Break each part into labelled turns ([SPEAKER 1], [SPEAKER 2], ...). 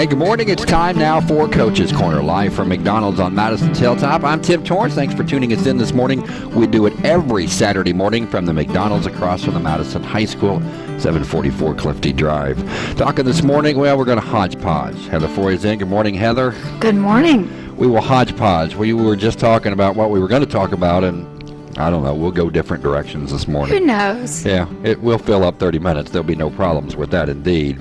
[SPEAKER 1] Hey, good morning. It's time now for Coach's Corner, live from McDonald's on Madison Hilltop. I'm Tim Torrance. Thanks for tuning us in this morning. We do it every Saturday morning from the McDonald's across from the Madison High School, 744 Clifty Drive. Talking this morning, well, we're going to hodgepodge. Heather Foy is in. Good morning, Heather.
[SPEAKER 2] Good morning.
[SPEAKER 1] We will hodgepodge. We were just talking about what we were going to talk about, and I don't know. We'll go different directions this morning.
[SPEAKER 2] Who knows?
[SPEAKER 1] Yeah, it will fill up 30 minutes. There'll be no problems with that, indeed.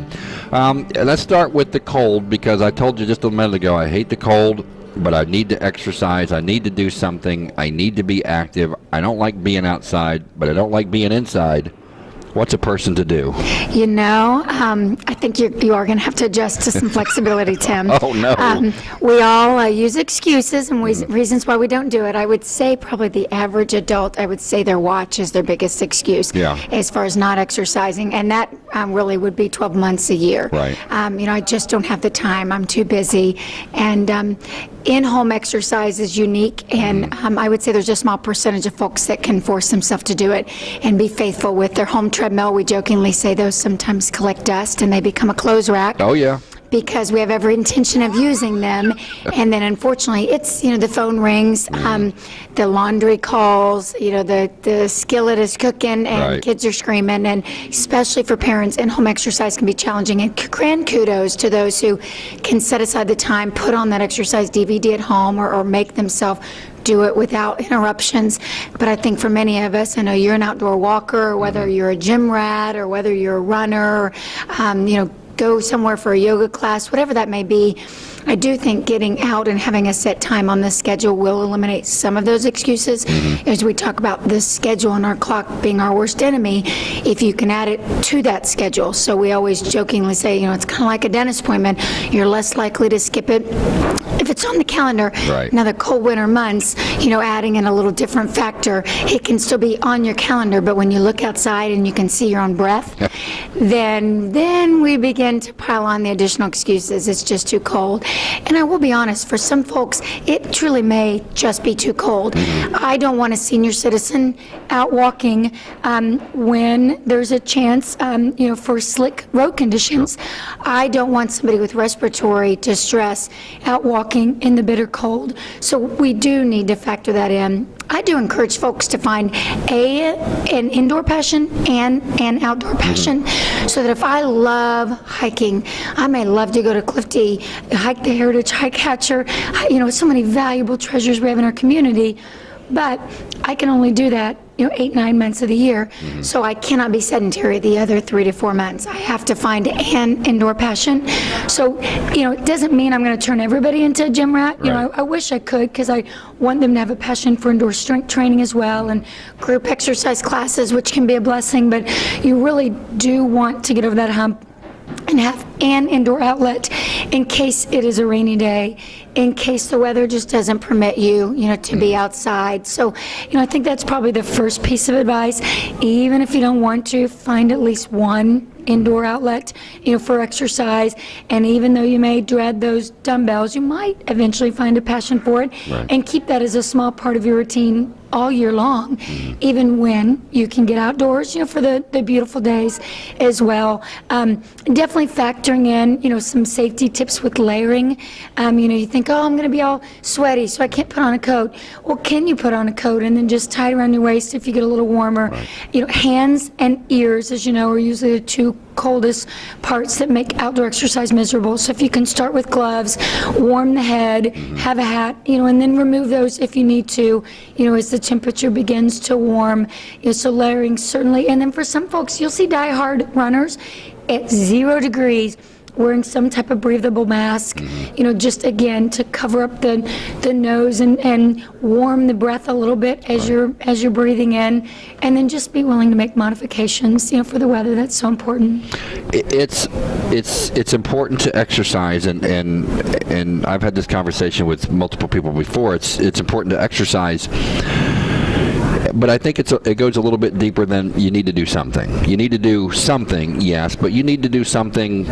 [SPEAKER 1] Um, let's start with the cold because I told you just a minute ago I hate the cold, but I need to exercise. I need to do something. I need to be active. I don't like being outside, but I don't like being inside. What's a person to do?
[SPEAKER 2] You know, um, I think you, you are going to have to adjust to some flexibility, Tim.
[SPEAKER 1] Oh, no.
[SPEAKER 2] Um, we all uh, use excuses and we, reasons why we don't do it. I would say probably the average adult, I would say their watch is their biggest excuse
[SPEAKER 1] Yeah.
[SPEAKER 2] as far as not exercising, and that um, really would be 12 months a year.
[SPEAKER 1] Right.
[SPEAKER 2] Um, you know, I just don't have the time. I'm too busy. And um, in-home exercise is unique, and um, I would say there's a small percentage of folks that can force themselves to do it and be faithful with their home treadmill. We jokingly say those sometimes collect dust and they become a clothes rack
[SPEAKER 1] Oh, yeah.
[SPEAKER 2] Because we have every intention of using them. And then unfortunately, it's, you know, the phone rings, um, the laundry calls, you know, the, the skillet is cooking and
[SPEAKER 1] Right.
[SPEAKER 2] kids are screaming. And especially for parents, in-home exercise can be challenging. And grand kudos to those who can set aside the time, put on that exercise DVD at home or, or make themselves do it without interruptions. But I think for many of us, I know you're an outdoor walker, whether you're a gym rat or whether you're a runner, um, you know, go somewhere for a yoga class, whatever that may be, I do think getting out and having a set time on the schedule will eliminate some of those excuses. Mm-hmm. As we talk about the schedule and our clock being our worst enemy, if you can add it to that schedule. So we always jokingly say, you know, it's kind of like a dentist appointment. You're less likely to skip it if it's on the calendar.
[SPEAKER 1] Right.
[SPEAKER 2] Now, the cold winter months, you know, adding in a little different factor, it can still be on your calendar, but when you look outside and you can see your own breath, then then we begin to pile on the additional excuses. It's just too cold. And I will be honest, for some folks, it truly may just be too cold. I don't want a senior citizen out walking um, when there's a chance, um, you know, for slick road conditions. I don't want somebody with respiratory distress out walking in the bitter cold. So we do need to factor that in. I do encourage folks to find a an indoor passion and an outdoor mm-hmm. passion, so that if I love hiking, I may love to go to Clifty, hike the Heritage Hike Catcher. You know, so many valuable treasures we have in our community, but I can only do that you know, eight, nine months of the year. Mm-hmm. So I cannot be sedentary the other three to four months. I have to find an indoor passion. So, you know, it doesn't mean I'm going to turn everybody into a gym rat. You know, I, I wish I could because I want them to have a passion for indoor strength training as well and group exercise classes, which can be a blessing. But you really do want to get over that hump and have an indoor outlet in case it is a rainy day, in case the weather just doesn't permit you, you know, to be mm. outside. So, you know, I think that's probably the first piece of advice. Even if you don't want to, find at least one indoor outlet, you know, for exercise. And even though you may dread those dumbbells, you might eventually find a passion for it
[SPEAKER 1] Right.
[SPEAKER 2] and keep that as a small part of your routine all year long, even when you can get outdoors, you know, for the, the beautiful days as well. Um, definitely factoring in, you know, some safety tips with layering. Um, you know, you think, oh, I'm going to be all sweaty, so I can't put on a coat. Well, can you put on a coat and then just tie it around your waist if you get a little warmer? You know, hands and ears, as you know, are usually the two coldest parts that make outdoor exercise miserable. So if you can start with gloves, warm the head, mm-hmm. have a hat, you know, and then remove those if you need to, you know, as the temperature begins to warm. You know, so layering certainly. And then for some folks, you'll see die-hard runners at zero degrees wearing some type of breathable mask, mm-hmm. you know, just again to cover up the the nose and and warm the breath a little bit as you're as you're breathing in, and then just be willing to make modifications, you know, for the weather. That's so important.
[SPEAKER 1] It's it's it's important to exercise, and and and I've had this conversation with multiple people before. It's it's important to exercise but I think it's a, it goes a little bit deeper than you need to do something. You need to do something, yes, but you need to do something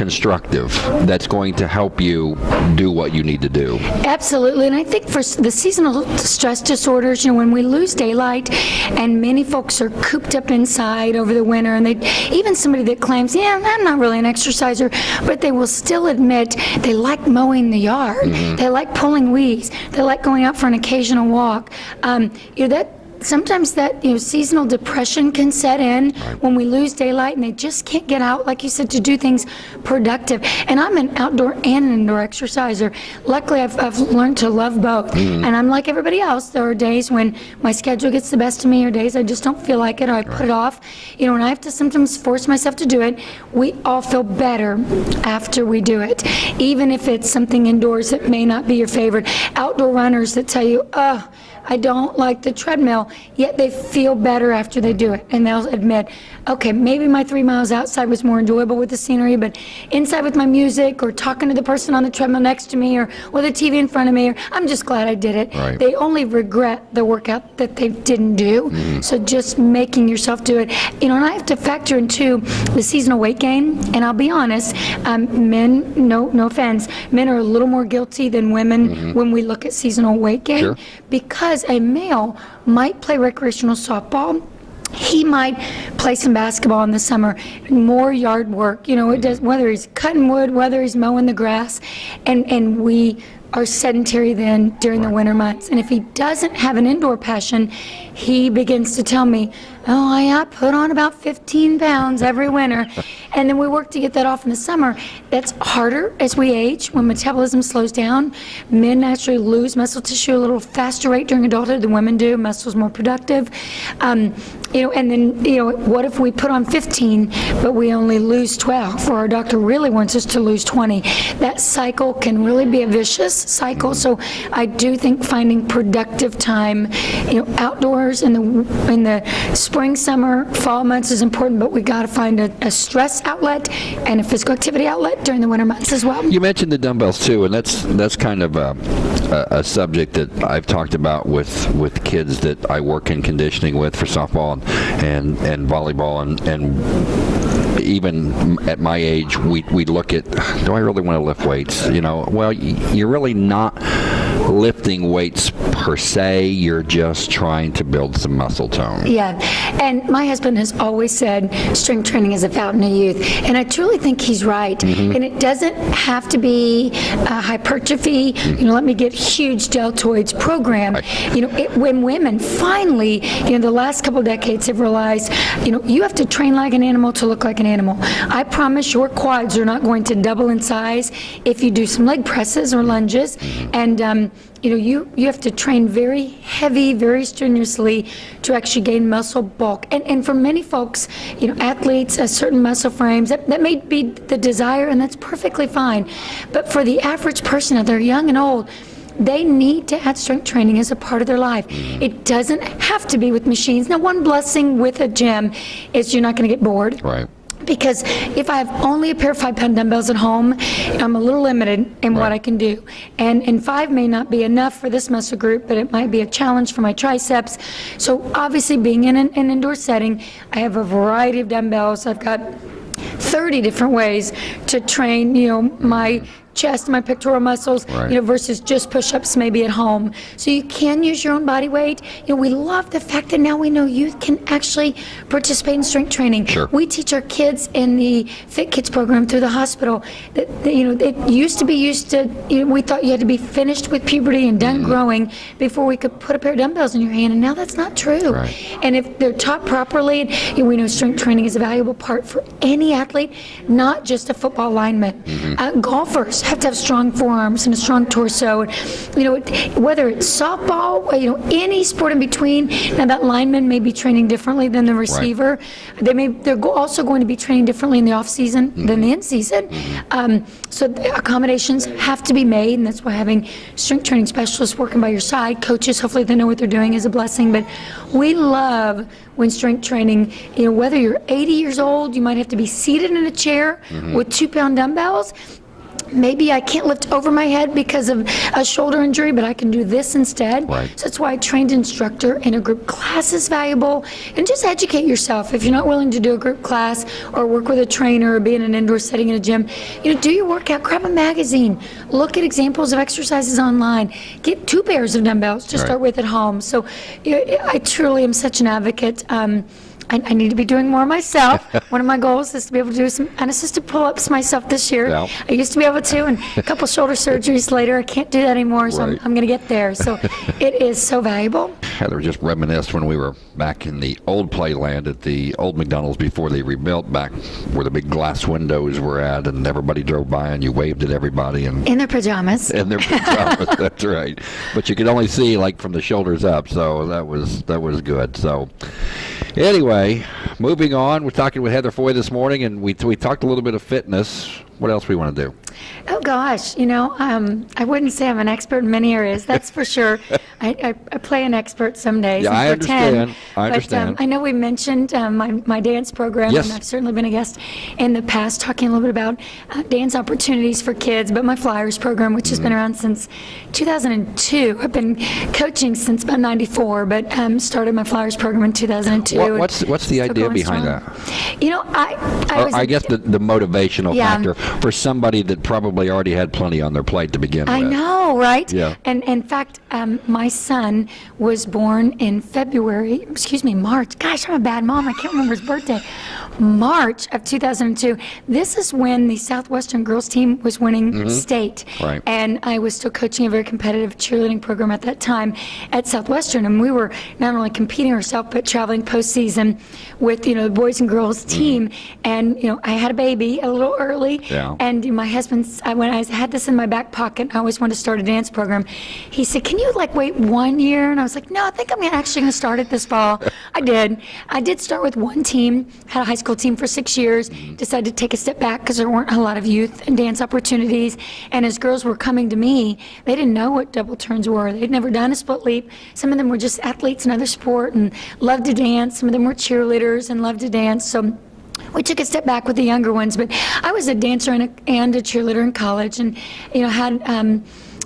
[SPEAKER 1] constructive that's going to help you do what you need to do.
[SPEAKER 2] Absolutely, and I think for the seasonal stress disorders, you know, when we lose daylight, and many folks are cooped up inside over the winter, and they even somebody that claims, yeah, I'm not really an exerciser, but they will still admit they like mowing the yard, they like pulling weeds, they like going out for an occasional walk. Um, you know that sometimes that you know seasonal depression can set in when we lose daylight and they just can't get out like you said to do things productive. And i'm an outdoor and an indoor exerciser. Luckily i've, I've learned to love both. Mm. And i'm like everybody else. There are days when my schedule gets the best of me or days i just don't feel like it or i put it off. You know and i have to sometimes force myself to do it. We all feel better after we do it even if it's something indoors that may not be your favorite. Outdoor runners that tell you oh I don't like the treadmill, yet they feel better after they do it. And they'll admit, okay, maybe my three miles outside was more enjoyable with the scenery, but inside with my music or talking to the person on the treadmill next to me or with a TV in front of me, or I'm just glad I did it.
[SPEAKER 1] Right.
[SPEAKER 2] They only regret the workout that they didn't do. So just making yourself do it. You know, and I have to factor in too the seasonal weight gain. And I'll be honest, um, men, no, no offense, men are a little more guilty than women when we look at seasonal weight gain
[SPEAKER 1] Sure.
[SPEAKER 2] because a male might play recreational softball. He might play some basketball in the summer, more yard work, you know, it does, whether he's cutting wood, whether he's mowing the grass, and, and we are sedentary then during the winter months. And if he doesn't have an indoor passion, he begins to tell me, oh, I, I put on about 15 pounds every winter. And then we work to get that off in the summer. That's harder as we age, when metabolism slows down. Men naturally lose muscle tissue a little faster rate during adulthood than women do. Muscle's more productive. Um, you know, and then, you know, what if we put on 15, but we only lose 12, or our doctor really wants us to lose 20? That cycle can really be a vicious cycle. So I do think finding productive time, you know, outdoors in the in the spring, summer, fall months is important, but we got to find a, a stress outlet and a physical activity outlet during the winter months as well.
[SPEAKER 1] You mentioned the dumbbells too, and that's that's kind of a, a, a subject that I've talked about with, with kids that I work in conditioning with for softball and and, and volleyball and, and even at my age, we we look at do I really want to lift weights? You know, well, you're really not lifting weights per se. You're just trying to build some muscle tone.
[SPEAKER 2] Yeah, and my husband has always said strength training is a fountain of youth, and I truly think he's right. And it doesn't have to be uh, hypertrophy. You know, let me get huge deltoids program. You know, it, when women finally, you know, the last couple decades have realized, you know, you have to train like an animal to look like an animal. I promise your quads are not going to double in size if you do some leg presses or lunges, and um, you know, you, you have to train very heavy, very strenuously to actually gain muscle bulk. And, and for many folks, you know, athletes, uh, certain muscle frames, that, that may be the desire, and that's perfectly fine. But for the average person, if they're young and old, they need to add strength training as a part of their life. It doesn't have to be with machines. Now, one blessing with a gym is you're not going to get bored
[SPEAKER 1] Right.
[SPEAKER 2] Because if I have only a pair of five pound dumbbells at home, I'm a little limited in what I can do. And, and five may not be enough for this muscle group, but it might be a challenge for my triceps. So obviously being in an, an indoor setting, I have a variety of dumbbells. I've got 30 different ways to train, you know, my chest, my pectoral muscles,
[SPEAKER 1] Right.
[SPEAKER 2] you know, versus just push-ups maybe at home. So you can use your own body weight. You know, we love the fact that now we know youth can actually participate in strength training.
[SPEAKER 1] Sure.
[SPEAKER 2] We teach our kids in the Fit Kids program through the hospital that, that, you know, it used to be used to, you know, we thought you had to be finished with puberty and done growing before we could put a pair of dumbbells in your hand, and now that's not true.
[SPEAKER 1] Right.
[SPEAKER 2] And if they're taught properly, you know, we know strength training is a valuable part for any athlete, not just a football lineman.
[SPEAKER 1] Mm-hmm.
[SPEAKER 2] Uh, golfers have to have strong forearms and a strong torso. And, you know, it- whether it's softball, uh, you know, any sport in between. Now that lineman may be training differently than the receiver. They may they're go- also going to be training differently in the off season than the mm-hmm. in season. Mm-hmm. Um, so accommodations have to be made, and that's why having strength training specialists working by your side, coaches, hopefully they know what they're doing, is a blessing. But we love when strength training, you know, whether you're 80 years old, you might have to be seated in a chair mm-hmm. with two pound dumbbells. Maybe I can't lift over my head because of a shoulder injury, but I can do this instead.
[SPEAKER 1] Right.
[SPEAKER 2] So that's why a trained instructor in a group class is valuable. And just educate yourself. If you're not willing to do a group class or work with a trainer or be in an indoor setting in a gym, you know, do your workout, grab a magazine, look at examples of exercises online, get two pairs of dumbbells to
[SPEAKER 1] Right.
[SPEAKER 2] start with at home. So you know, I truly am such an advocate. Um, I, I need to be doing more myself. One of my goals is to be able to do some unassisted pull-ups myself this year.
[SPEAKER 1] Yeah.
[SPEAKER 2] I used to be able to, and a couple shoulder surgeries later, I can't do that anymore. So I'm, I'm going to get there. So it is so valuable.
[SPEAKER 1] Heather just reminisced when we were back in the old playland at the old McDonald's before they rebuilt back where the big glass windows were at, and everybody drove by and you waved at everybody and
[SPEAKER 2] In their pajamas.
[SPEAKER 1] in their pajamas. That's right. But you could only see like from the shoulders up, so that was that was good. So anyway, moving on. We're talking with Heather Foy this morning, and we we talked a little bit of fitness. What else we want to do?
[SPEAKER 2] Oh gosh, you know, um, I wouldn't say I'm an expert in many areas. That's for sure. I, I, I play an expert some days.
[SPEAKER 1] Yeah, I
[SPEAKER 2] pretend.
[SPEAKER 1] understand. I understand.
[SPEAKER 2] But um, I know we mentioned um, my, my dance program,
[SPEAKER 1] Yes.
[SPEAKER 2] and I've certainly been a guest in the past talking a little bit about uh, dance opportunities for kids. But my Flyers program, which has
[SPEAKER 1] Mm-hmm.
[SPEAKER 2] been around since 2002, I've been coaching since about '94, but um, started my Flyers program in 2002.
[SPEAKER 1] What, what's what's the idea behind
[SPEAKER 2] strong.
[SPEAKER 1] that?
[SPEAKER 2] You know, I I,
[SPEAKER 1] Or
[SPEAKER 2] was
[SPEAKER 1] I guess the, the motivational
[SPEAKER 2] Yeah.
[SPEAKER 1] factor for somebody that probably already had plenty on their plate to begin
[SPEAKER 2] I
[SPEAKER 1] with.
[SPEAKER 2] I know, right?
[SPEAKER 1] Yeah.
[SPEAKER 2] And in fact, um, my son was born in February, excuse me, March. Gosh, I'm a bad mom. I can't remember his birthday. March of 2002. This is when the Southwestern girls team was winning state.
[SPEAKER 1] Mm-hmm. Right.
[SPEAKER 2] And I was still coaching a very competitive cheerleading program at that time at Southwestern. And we were not only competing ourselves, but traveling postseason with, you know, the boys and girls team. And, you know, I had a baby a little early.
[SPEAKER 1] Mm-hmm. Yeah.
[SPEAKER 2] And my husband's, I, when I had this in my back pocket, I always wanted to start a dance program. He said, Can you like wait one year? And I was like, No, I think I'm actually going to start it this fall. I did. I did start with one team, had a high school team for six years, mm-hmm. decided to take a step back because there weren't a lot of youth and dance opportunities. And as girls were coming to me, they didn't know what double turns were. They'd never done a split leap. Some of them were just athletes in other sport and loved to dance. Some of them were cheerleaders and loved to dance. So we took a step back with the younger ones, but I was a dancer and a, and a cheerleader in college, and you know had um,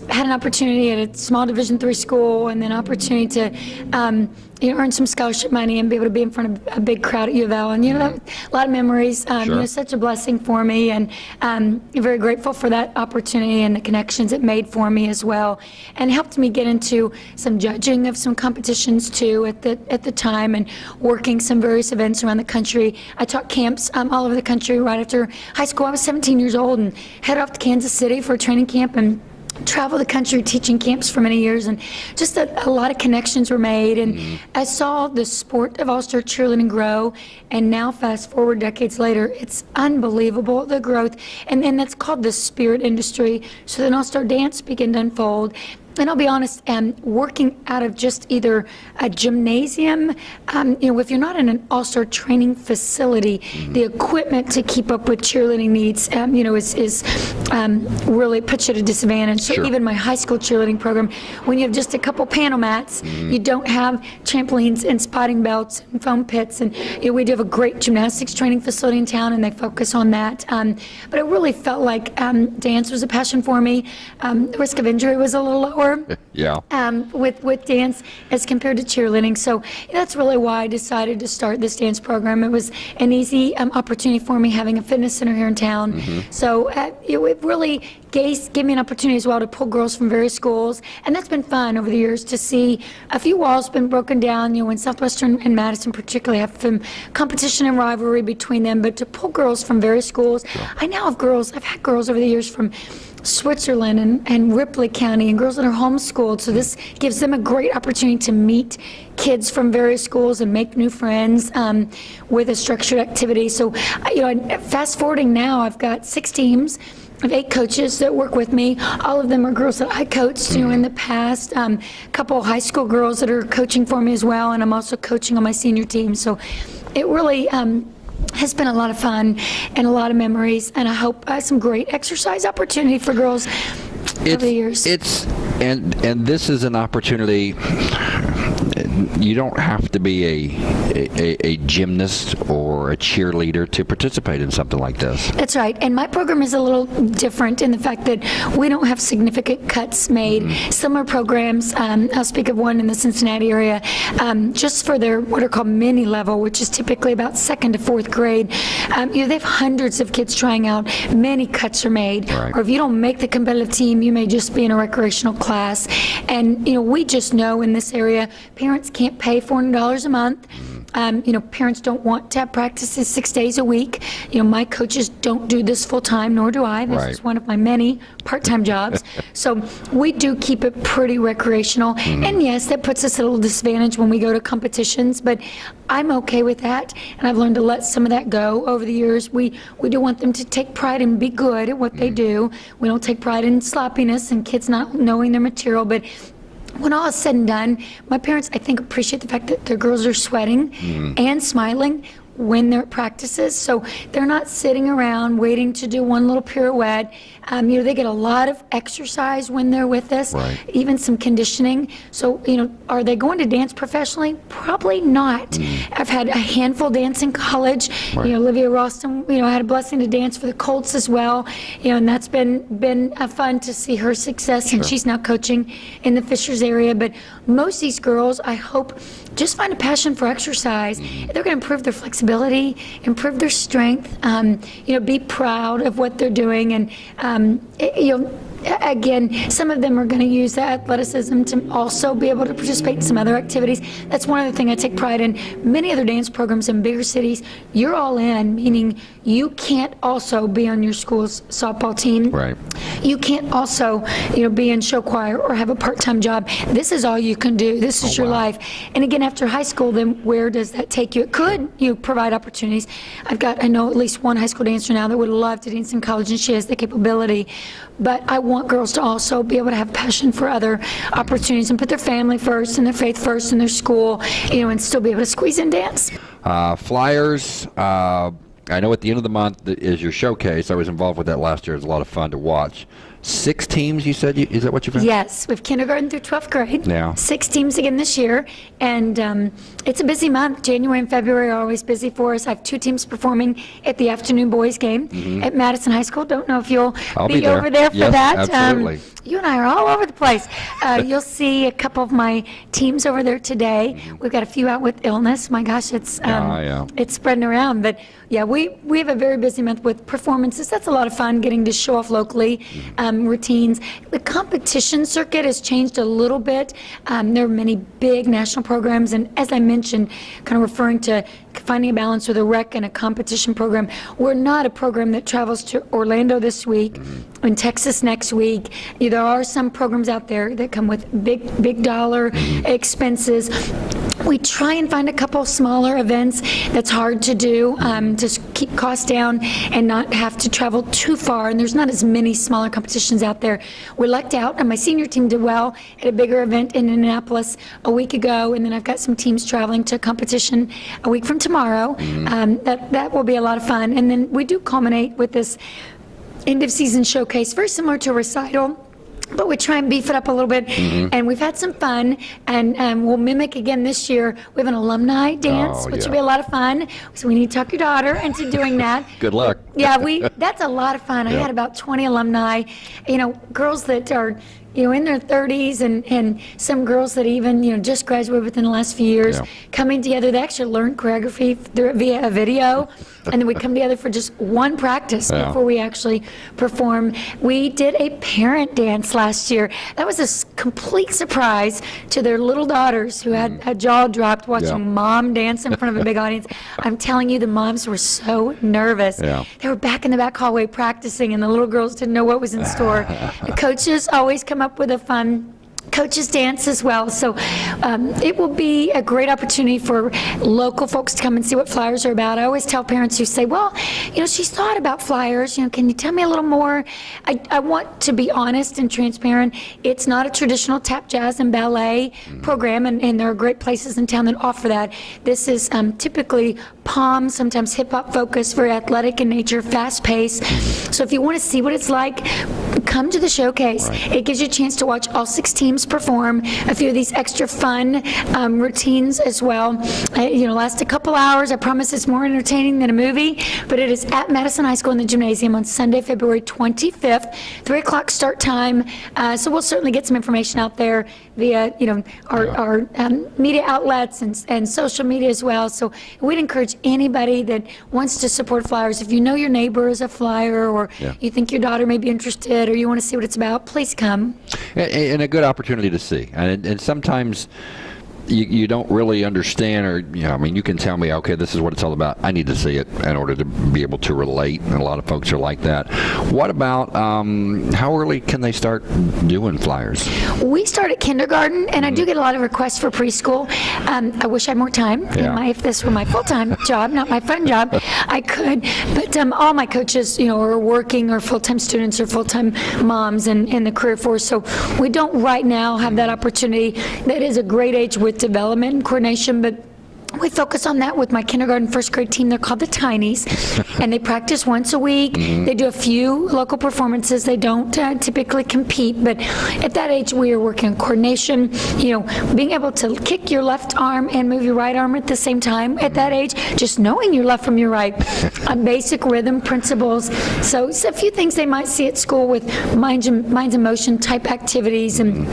[SPEAKER 2] had an opportunity at a small Division three school, and then opportunity to um, you know earn some scholarship money and be able to be in front of a big crowd at U of L, and you know that, a lot of memories. Um,
[SPEAKER 1] Sure.
[SPEAKER 2] You know, such a blessing for me, and um, very grateful for that opportunity and the connections it made for me as well, and helped me get into some judging of some competitions too at the at the time, and working some various events around the country. I taught camps um, all over the country right after high school. I was 17 years old and headed off to Kansas City for a training camp and traveled the country teaching camps for many years and just a, a lot of connections were made. And mm-hmm. I saw the sport of all-star cheerleading grow and now fast forward decades later it's unbelievable the growth. And then that's called the spirit industry. So then all-star dance began to unfold and I'll be honest, um, working out of just either a gymnasium, um, you know, if you're not in an all-star training facility, the equipment to keep up with cheerleading needs, um, you know, is, is um, really puts you at a disadvantage. So
[SPEAKER 1] Sure.
[SPEAKER 2] even my high school cheerleading program, when you have just a couple panel mats, you don't have trampolines and spotting belts and foam pits, and you know, we do have a great gymnastics training facility in town, and they focus on that. Um, but it really felt like um, dance was a passion for me. Um, the risk of injury was a little lower
[SPEAKER 1] Yeah.
[SPEAKER 2] um, with with dance as compared to cheerleading. So that's really why I decided to start this dance program. It was an easy um, opportunity for me having a fitness center here in town. So uh, it, it really gave, gave me an opportunity as well to pull girls from various schools, and that's been fun over the years to see a few walls been broken down. You know, in Southwestern and Madison particularly have some competition and rivalry between them, but to pull girls from various schools. I now have girls. I've had girls over the years from Switzerland and, and Ripley County and girls that are homeschooled. So this gives them a great opportunity to meet kids from various schools and make new friends um, with a structured activity. So, you know, fast forwarding now, I've got six teams. I have eight coaches that work with me. All of them are girls that I coached, you know, in the past. Um, a couple high school girls that are coaching for me as well, and I'm also coaching on my senior team. So, it really um, has been a lot of fun and a lot of memories, and I hope uh, some great exercise opportunity for girls over the years.
[SPEAKER 1] It's and and this is an opportunity you don't have to be a, a, a gymnast or a cheerleader to participate in something like this.
[SPEAKER 2] That's right. And my program is a little different in the fact that we don't have significant cuts made.
[SPEAKER 1] Mm-hmm.
[SPEAKER 2] Similar programs, um, I'll speak of one in the Cincinnati area, um, just for their what are called mini level, which is typically about second to fourth grade. Um, you know, they have hundreds of kids trying out. Many cuts are made.
[SPEAKER 1] Right.
[SPEAKER 2] Or if you don't make the competitive team, you may just be in a recreational class. And, you know, we just know in this area, parents can't pay $400 a month. Mm-hmm. Um, you know, parents don't want to have practices six days a week. You know, my coaches don't do this full-time, nor do I. This
[SPEAKER 1] Right.
[SPEAKER 2] is one of my many part-time jobs. So we do keep it pretty recreational. Mm-hmm. And yes, that puts us at a little disadvantage when we go to competitions, but I'm okay with that. And I've learned to let some of that go over the years. We, we do want them to take pride and be good at what they mm-hmm. do. We don't take pride in sloppiness and kids not knowing their material, but when all is said and done, my parents, I think, appreciate the fact that their girls are sweating mm. and smiling when they're at practices. So they're not sitting around waiting to do one little pirouette. Um, you know, they get a lot of exercise when they're with us,
[SPEAKER 1] Right.
[SPEAKER 2] even some conditioning. So, you know, are they going to dance professionally? Probably not. I've had a handful dance in college.
[SPEAKER 1] Right.
[SPEAKER 2] You know, Olivia Roston, you know, I had a blessing to dance for the Colts as well. You know, and that's been been uh, fun to see her success, and she's now coaching in the Fishers area. But most of these girls, I hope, just find a passion for exercise. They're going to improve their flexibility, improve their strength. Um, you know, be proud of what they're doing, and um, it- you know. Again, some of them are going to use that athleticism to also be able to participate in some other activities. That's one other thing I take pride in. Many other dance programs in bigger cities, you're all in, meaning you can't also be on your school's softball team.
[SPEAKER 1] Right.
[SPEAKER 2] You can't also, you know, be in show choir or have a part-time job. This is all you can do. This is your
[SPEAKER 1] wow.
[SPEAKER 2] life. And again, after high school, then where does that take you? It could, you provide opportunities. I've got, I know at least one high school dancer now that would love to dance in college, and she has the capability. But I want girls to also be able to have passion for other opportunities and put their family first and their faith first and their school, you know, and still be able to squeeze in dance.
[SPEAKER 1] Uh, flyers. Uh, I know at the end of the month is your showcase. I was involved with that last year. It was a lot of fun to watch. Six teams, you said? You, is that what you found?
[SPEAKER 2] Yes, we have kindergarten through 12th grade.
[SPEAKER 1] Yeah.
[SPEAKER 2] Six teams again this year, and um, it's a busy month. January and February are always busy for us. I have two teams performing at the afternoon boys game at Madison High School. Don't know if you'll. Be,
[SPEAKER 1] be there.
[SPEAKER 2] over there for
[SPEAKER 1] Yes,
[SPEAKER 2] that. Um,
[SPEAKER 1] absolutely.
[SPEAKER 2] You and I are all over the place. Uh, you'll see a couple of my teams over there today. We've got a few out with illness. My gosh, it's um,
[SPEAKER 1] Mm-hmm. Yeah, yeah.
[SPEAKER 2] it's spreading around. But yeah, we, we have a very busy month with performances. That's a lot of fun, getting to show off locally, um, routines. The competition circuit has changed a little bit. Um, there are many big national programs, and as I mentioned, kind of referring to finding a balance with a rec and a competition program. We're not a program that travels to Orlando this week, in Texas next week. There are some programs out there that come with big, big dollar expenses. We try and find a couple smaller events that's hard to do um, to keep costs down and not have to travel too far. And there's not as many smaller competitions out there. We lucked out, and my senior team did well at a bigger event in Indianapolis a week ago. And then I've got some teams traveling to a competition a week from tomorrow. Um, that that will be a lot of fun. And then we do culminate with this end of season showcase, very similar to a recital. But we try and beef it up a little bit, and we've had some fun, and um, we'll mimic again this year. We have an alumni dance,
[SPEAKER 1] Oh,
[SPEAKER 2] which
[SPEAKER 1] yeah.
[SPEAKER 2] will be a lot of fun. So we need to talk your daughter into doing that.
[SPEAKER 1] Good luck.
[SPEAKER 2] Yeah, we, that's a lot of fun. I had about 20 alumni, you know, girls that are, you know, in their 30s and, and some girls that even, you know, just graduated within the last few years,
[SPEAKER 1] Yeah.
[SPEAKER 2] coming together. They actually learned choreography via a video, and then we come together for just one practice
[SPEAKER 1] Yeah.
[SPEAKER 2] before we actually perform. We did a parent dance last year. That was a s- complete surprise to their little daughters who had mm-hmm. a jaw dropped watching.
[SPEAKER 1] Yeah.
[SPEAKER 2] mom dance in front of a big audience. I'm telling you, the moms were so nervous. They were back in the back hallway practicing, and the little girls didn't know what was in store. the coaches always come up with a fun coaches dance as well. So um, it will be a great opportunity for local folks to come and see what flyers are about. I always tell parents who say, well, you know, she's thought about flyers. You know, can you tell me a little more? I, I want to be honest and transparent. It's not a traditional tap, jazz, and ballet program, and, and there are great places in town that offer that. This is um, typically pom, sometimes hip hop focused, very athletic in nature, fast paced. So if you want to see what it's like, come to the showcase. It gives you a chance to watch all six teams perform, a few of these extra fun um, routines as well. Uh, You know, last a couple hours. I promise it's more entertaining than a movie, but it is at Madison High School in the gymnasium on Sunday, February 25th, 3 o'clock start time. Uh, So we'll certainly get some information out there via, you know, our, our um, media outlets and, and social media as well. So we'd encourage anybody that wants to support Flyers, if you know your neighbor is a Flyer, or
[SPEAKER 1] Yeah.
[SPEAKER 2] you think your daughter may be interested, or you want to see what it's about, please come.
[SPEAKER 1] and, and a good opportunity to see. And, and sometimes you, you don't really understand, or you know, I mean, you can tell me, okay, this is what it's all about. I need to see it in order to be able to relate. And a lot of folks are like that. What about um, how early can they start doing flyers?
[SPEAKER 2] We start at kindergarten, and I do get a lot of requests for preschool. Um, I wish I had more time.
[SPEAKER 1] Yeah.
[SPEAKER 2] My, if this were my full-time job, not my fun job, I could. But um, all my coaches, you know, are working or full-time students or full-time moms in, in the career force. So we don't right now have that opportunity. That is a great age with development and coordination, but we focus on that with my kindergarten, first grade team. They're called the Tinies, and they practice once a week. They do a few local performances. They don't uh, typically compete, but at that age, we are working on coordination. You know, being able to kick your left arm and move your right arm at the same time. At that age, just knowing your left from your right, uh, basic rhythm principles. So, it's a few things they might see at school with minds and, minds and motion type activities and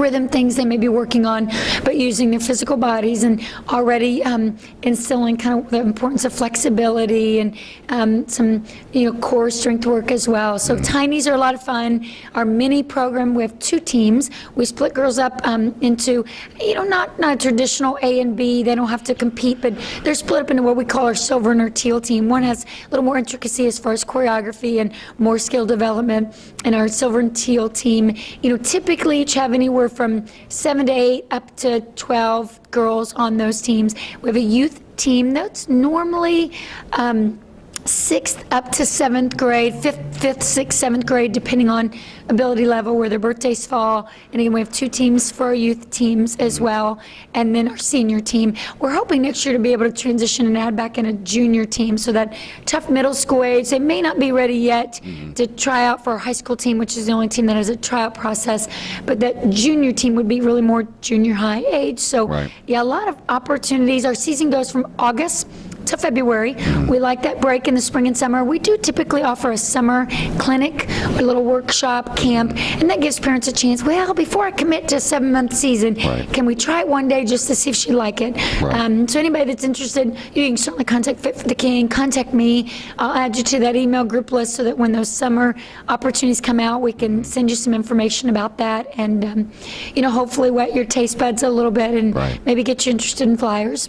[SPEAKER 2] rhythm things they may be working on, but using their physical bodies and already um, instilling kind of the importance of flexibility and um, some, you know, core strength work as well. So Tinies are a lot of fun. Our mini program, we have two teams. We split girls up um, into, you know, not, not traditional A and B. They don't have to compete, but they're split up into what we call our silver and our teal team. One has a little more intricacy as far as choreography and more skill development. And our silver and teal team, you know, typically each have anywhere from seven to eight up to 12 girls on those teams. We have a youth team that's normally um, sixth up to seventh grade, fifth, fifth, sixth, seventh grade, depending on ability level, where their birthdays fall. And again, we have two teams for our youth teams as mm-hmm. well, and then our senior team. We're hoping next year to be able to transition and add back in a junior team, so that tough middle school age, they may not be ready yet mm-hmm. to try out for our high school team, which is the only team that has a tryout process, but that junior team would be really more junior high age. So,
[SPEAKER 1] Right.
[SPEAKER 2] yeah, a lot of opportunities. Our season goes from August to February. We like that break in the spring and summer. We do typically offer a summer clinic, a little workshop, camp, and that gives parents a chance, well, before I commit to a seven-month season,
[SPEAKER 1] Right.
[SPEAKER 2] can we try it one day just to see if she like it?
[SPEAKER 1] Right.
[SPEAKER 2] Um, So anybody that's interested, you can certainly contact Fit for the King, contact me. I'll add you to that email group list so that when those summer opportunities come out, we can send you some information about that and, um, you know, hopefully wet your taste buds a little bit and
[SPEAKER 1] Right.
[SPEAKER 2] maybe get you interested in flyers.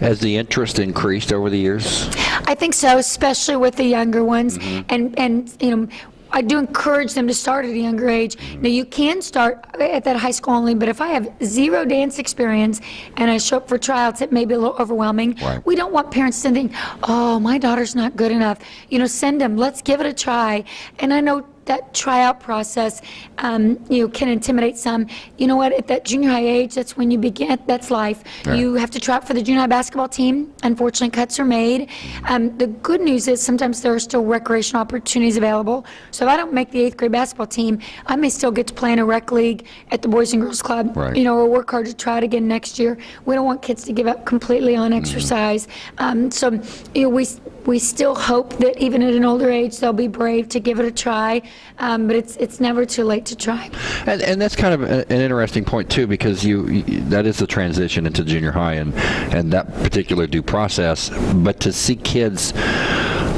[SPEAKER 1] Has the interest increased over the years?
[SPEAKER 2] I think so, especially with the younger ones. Mm-hmm. And, and, you know, I do encourage them to start at a younger age. Mm-hmm. Now, you can start at that high school only, but if I have zero dance experience and I show up for tryouts, it may be a little overwhelming.
[SPEAKER 1] Right.
[SPEAKER 2] We don't want parents to think, oh, my daughter's not good enough. You know, send them, let's give it a try. And I know that tryout process, um, you know, can intimidate some. You know what, at that junior high age, that's when you begin, that's life.
[SPEAKER 1] Right.
[SPEAKER 2] You have to try out for the junior high basketball team. Unfortunately, cuts are made. Um, the good news is sometimes there are still recreational opportunities available. So if I don't make the eighth grade basketball team, I may still get to play in a rec league at the Boys and Girls Club.
[SPEAKER 1] Right.
[SPEAKER 2] You know, or work hard to try it again next year. We don't want kids to give up completely on exercise. Um, so, you know, we we still hope that even at an older age they'll be brave to give it a try. Um, but it's it's never too late to try.
[SPEAKER 1] And, and that's kind of a, an interesting point too, because you, you that is the transition into junior high and and that particular due process. But to see kids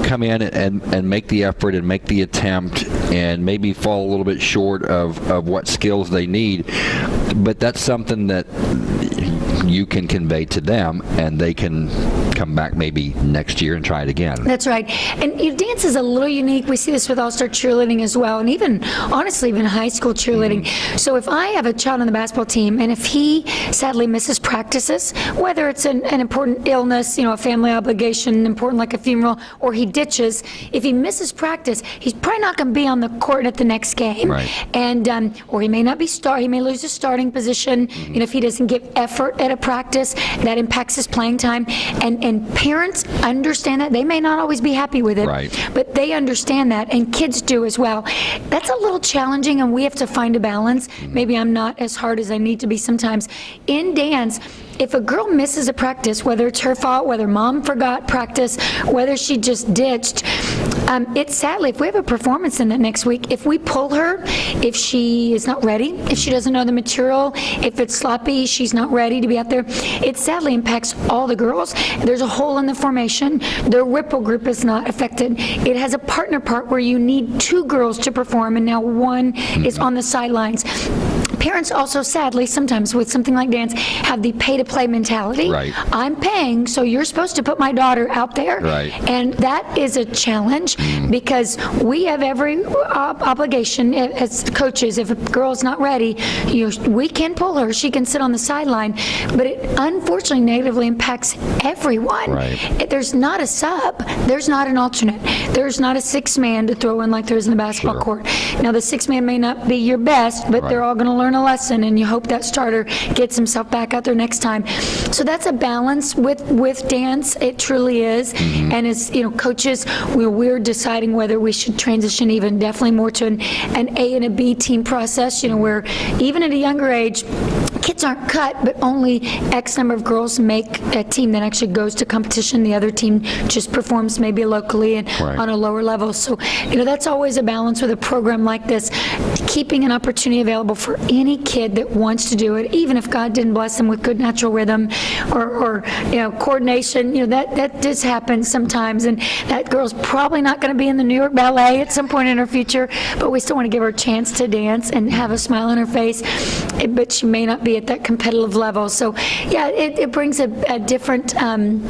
[SPEAKER 1] come in and, and make the effort and make the attempt and maybe fall a little bit short of, of what skills they need, but that's something that you can convey to them and they can come back maybe next year and try it again.
[SPEAKER 2] That's right. And you know, dance is a little unique. We see this with all-star cheerleading as well, and even, honestly, even high school cheerleading. So if I have a child on the basketball team, and if he sadly misses practices, whether it's an, an important illness, you know, a family obligation, important like a funeral, or he ditches, if he misses practice, he's probably not going to be on the court at the next game.
[SPEAKER 1] Right.
[SPEAKER 2] And, um, or he may not be start, he may lose his starting position, you know, if he doesn't give effort at a at practice, that impacts his playing time. And, and parents understand that. They may not always be happy with it.
[SPEAKER 1] Right.
[SPEAKER 2] But they understand that, and kids do as well. That's a little challenging, and we have to find a balance. Mm-hmm. Maybe I'm not as hard as I need to be sometimes. In dance, if a girl misses a practice, whether it's her fault, whether mom forgot practice, whether she just ditched, um, it's sadly, if we have a performance in that next week, if we pull her, if she is not ready, if she doesn't know the material, if it's sloppy, she's not ready to be out there, it sadly impacts all the girls. There's a hole in the formation. The ripple group is not affected. It has a partner part where you need two girls to perform, and now one is on the sidelines. Parents also sadly, sometimes with something like dance, have the pay-to-play mentality.
[SPEAKER 1] Right.
[SPEAKER 2] I'm paying, so you're supposed to put my daughter out there.
[SPEAKER 1] Right.
[SPEAKER 2] And that is a challenge mm. because we have every ob- obligation as coaches, if a girl's not ready, you, we can pull her, she can sit on the sideline, but it unfortunately negatively impacts everyone.
[SPEAKER 1] Right.
[SPEAKER 2] If There's not a sub, there's not an alternate, there's not a six-man to throw in like there is in the basketball
[SPEAKER 1] Sure.
[SPEAKER 2] court. Now, the six-man may not be your best, but they're all going to learn a lesson, and you hope that starter gets himself back out there next time. So that's a balance with, with dance, it truly is.
[SPEAKER 1] Mm-hmm.
[SPEAKER 2] And as, you know, coaches, we're, we're deciding whether we should transition even definitely more to an, an A and a B team process, you know, where even at a younger age, kids aren't cut, but only X number of girls make a team that actually goes to competition. The other team just performs maybe locally and
[SPEAKER 1] Right.
[SPEAKER 2] on a lower level. So, you know, that's always a balance with a program like this, keeping an opportunity available for any kid that wants to do it, even if God didn't bless them with good natural rhythm or, or you know, coordination. You know, that, that does happen sometimes, and that girl's probably not going to be in the New York Ballet at some point in her future, but we still want to give her a chance to dance and have a smile on her face, but she may not be at that competitive level. So, yeah, it, it brings a, a different, um,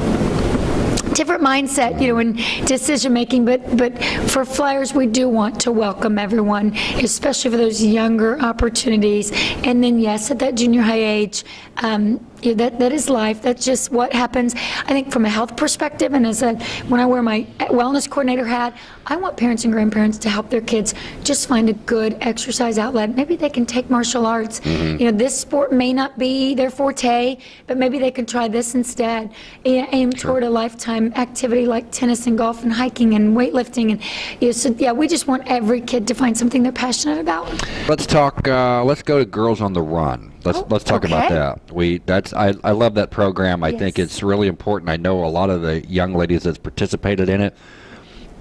[SPEAKER 2] different mindset, you know, in decision-making, but, but for Flyers, we do want to welcome everyone, especially for those younger opportunities. And then, yes, at that junior high age, um, that, that is life. That's just what happens. I think from a health perspective, and as a, when I wear my wellness coordinator hat, I want parents and grandparents to help their kids just find a good exercise outlet. Maybe they can take martial arts. You know, this sport may not be their forte, but maybe they can try this instead. A- Aim toward a lifetime activity like tennis and golf and hiking and weightlifting. And, you know, so, yeah, we just want every kid to find something they're passionate about.
[SPEAKER 1] Let's talk. Uh, let's go to Girls on the Run. Let's
[SPEAKER 2] Oh,
[SPEAKER 1] let's talk about that. We that's I, I love that program. I think it's really important. I know a lot of the young ladies that's participated in it,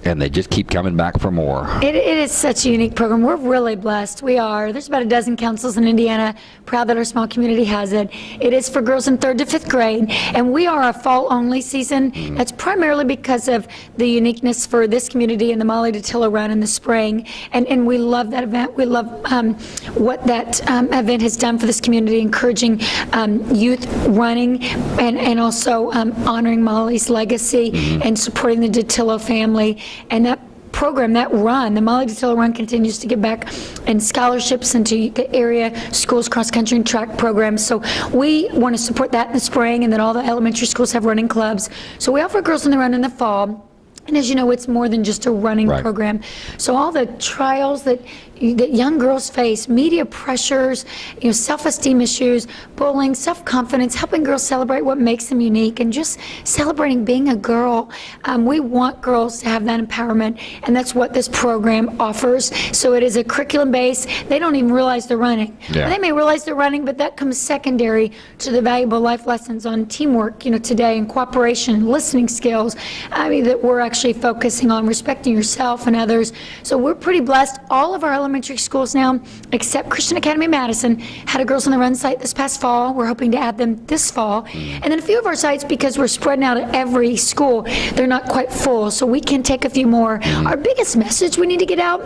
[SPEAKER 1] and they just keep coming back for more.
[SPEAKER 2] It, it is such a unique program. We're really blessed. We are. There's about a dozen councils in Indiana. Proud that our small community has it. It is for girls in third to fifth grade, and we are a fall-only season. That's primarily because of the uniqueness for this community and the Molly DeTillo Run in the spring. And, and we love that event. We love um, what that um, event has done for this community, encouraging um, youth running and, and also um, honoring Molly's legacy and supporting the DeTillo family. And that program, that run, the Molly DeTillo Run continues to give back in scholarships into the area schools, cross-country and track programs. So we want to support that in the spring, and then all the elementary schools have running clubs. So we offer Girls on the Run in the fall. And as you know, it's more than just a running
[SPEAKER 1] Right.
[SPEAKER 2] program. So all the trials that, that young girls face, media pressures, you know, self-esteem issues, bullying, self-confidence, helping girls celebrate what makes them unique, and just celebrating being a girl. Um, we want girls to have that empowerment, and that's what this program offers. So it is a curriculum base. They don't even realize they're running.
[SPEAKER 1] Yeah.
[SPEAKER 2] They may realize they're running, but that comes secondary to the valuable life lessons on teamwork, you know, today, and cooperation, listening skills. I mean, that we're actually focusing on respecting yourself and others. So we're pretty blessed. All of our elementary schools now, except Christian Academy Madison, had a Girls on the Run site this past fall. We're hoping to add them this fall. Mm. And then a few of our sites, because we're spreading out at every school, they're not quite full, so we can take a few more. Mm. Our biggest message we need to get out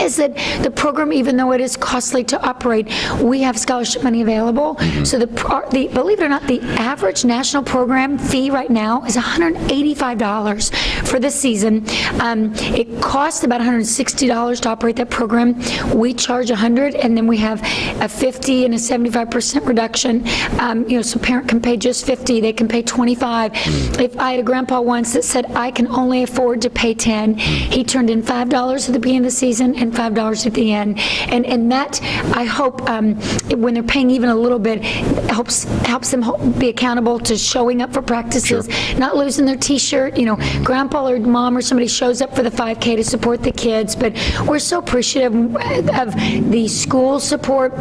[SPEAKER 2] is that the program, even though it is costly to operate, we have scholarship money available. Mm-hmm. So the, the, believe it or not, the average national program fee right now is $185 for this season. Um, It costs about $160 to operate that program. Them, we charge 100, and then we have a 50 and a 75% reduction. Um, You know, so parent can pay just 50, they can pay 25. If I had a grandpa once that said, I can only afford to pay 10, he turned in $5 at the beginning of the season and $5 at the end. And, and that, I hope, um, when they're paying even a little bit, helps, helps them be accountable to showing up for practices, not losing their T-shirt, you know, grandpa or mom or somebody shows up for the 5K to support the kids, but we're so appreciative of the school support.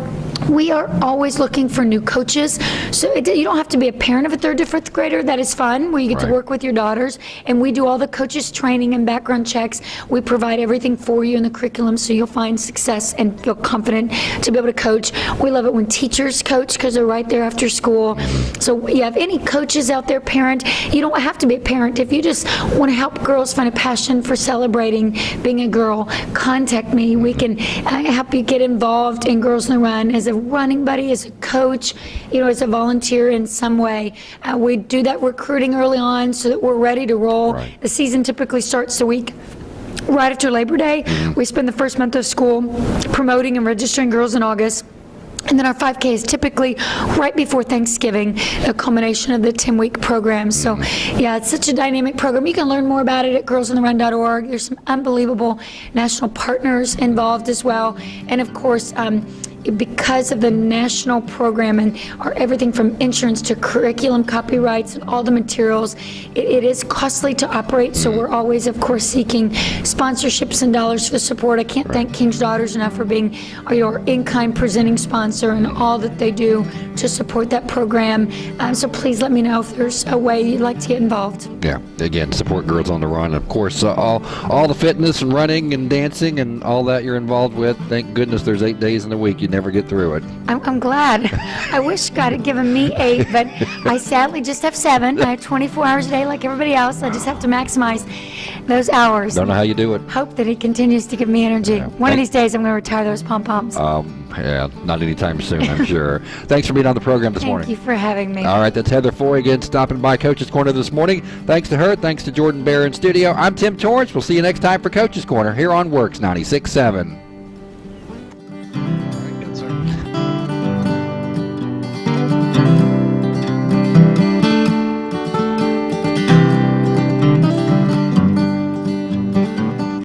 [SPEAKER 2] We are always looking for new coaches, so it- you don't have to be a parent of a third to fifth grader, that is fun, where you get to work with your daughters, and we do all the coaches' training and background checks. We provide everything for you in the curriculum, so you'll find success and feel confident to be able to coach. We love it when teachers coach, because they're right there after school. So you have any coaches out there, parent, you don't have to be a parent. If you just want to help girls find a passion for celebrating being a girl, contact me. We can uh, help you get involved in Girls in the Run as a running buddy, as a coach, you know, as a volunteer in some way. Uh, We do that recruiting early on so that we're ready to roll.
[SPEAKER 1] Right.
[SPEAKER 2] The season typically starts the week right after Labor Day. We spend the first month of school promoting and registering girls in August. And then our 5K is typically right before Thanksgiving, a culmination of the 10-week program. So, yeah, it's such a dynamic program. You can learn more about it at girlsontherun.org. There's some unbelievable national partners involved as well. And of course, um, because of the national program and our everything from insurance to curriculum copyrights and all the materials, it, it is costly to operate, so we're always, of course, seeking sponsorships and dollars for support. I can't thank King's Daughters enough for being our in-kind presenting sponsor and all that they do to support that program. Um, so please let me know if there's a way you'd like to get involved.
[SPEAKER 1] Yeah, again, support Girls on the Run. Of course, uh, all all the fitness and running and dancing and all that you're involved with. Thank goodness there's eight days in the week. You never get through it.
[SPEAKER 2] I'm, I'm glad. I wish God had given me eight, but I sadly just have seven. I have 24 hours a day like everybody else. I just have to maximize those hours.
[SPEAKER 1] Don't know how you do it.
[SPEAKER 2] Hope that He continues to give me energy. One of these days, I'm going to retire those pom poms.
[SPEAKER 1] Um, yeah, not anytime soon, I'm sure. Thanks for being on the program this
[SPEAKER 2] Thank
[SPEAKER 1] morning.
[SPEAKER 2] Thank you for having me.
[SPEAKER 1] All right, that's Heather Foy again stopping by Coach's Corner this morning. Thanks to her. Thanks to Jordan Bear in studio. I'm Tim Torrance. We'll see you next time for Coach's Corner here on Works 96.7.